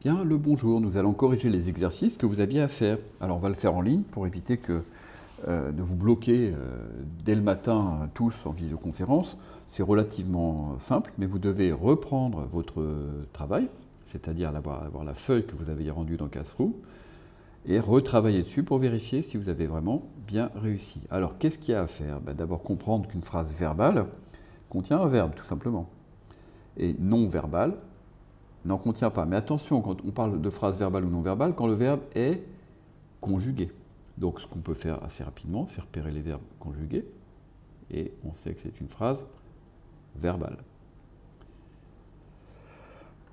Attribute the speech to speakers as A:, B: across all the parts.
A: Bien, le bonjour, nous allons corriger les exercices que vous aviez à faire. Alors on va le faire en ligne pour éviter que, euh, de vous bloquer euh, dès le matin tous en visioconférence. C'est relativement simple, mais vous devez reprendre votre travail, c'est-à-dire avoir, avoir, la feuille que vous avez rendue dans Classroom, et retravailler dessus pour vérifier si vous avez vraiment bien réussi. Alors qu'est-ce qu'il y a à faire? Ben, D'abord comprendre qu'une phrase verbale contient un verbe, tout simplement. Et non verbale n'en contient pas. Mais attention, quand on parle de phrase verbale ou non verbale, quand le verbe est conjugué. Donc ce qu'on peut faire assez rapidement, c'est repérer les verbes conjugués, et on sait que c'est une phrase verbale.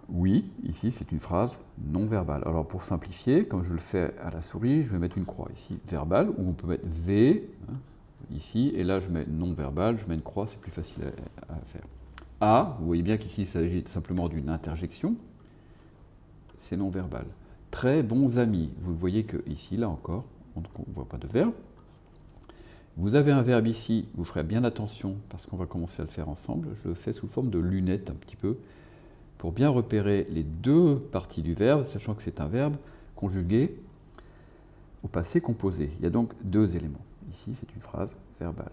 A: Oui, ici c'est une phrase non verbale. Alors pour simplifier, comme je le fais à la souris, je vais mettre une croix ici, verbale, ou on peut mettre V, hein, ici, et là je mets non verbal, je mets une croix, c'est plus facile à faire. A, vous voyez bien qu'ici il s'agit simplement d'une interjection, c'est non verbal. Très bons amis, vous voyez que ici, là encore, on ne voit pas de verbe. Vous avez un verbe ici, vous ferez bien attention parce qu'on va commencer à le faire ensemble. Je le fais sous forme de lunettes un petit peu pour bien repérer les deux parties du verbe, sachant que c'est un verbe conjugué au passé composé. Il y a donc deux éléments. Ici, c'est une phrase verbale.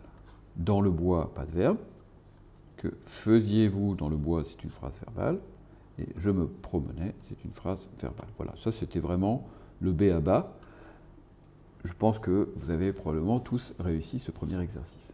A: Dans le bois, pas de verbe faisiez-vous dans le bois, c'est une phrase verbale, et je me promenais, c'est une phrase verbale. Voilà, ça c'était vraiment le B à bas. Je pense que vous avez probablement tous réussi ce premier exercice.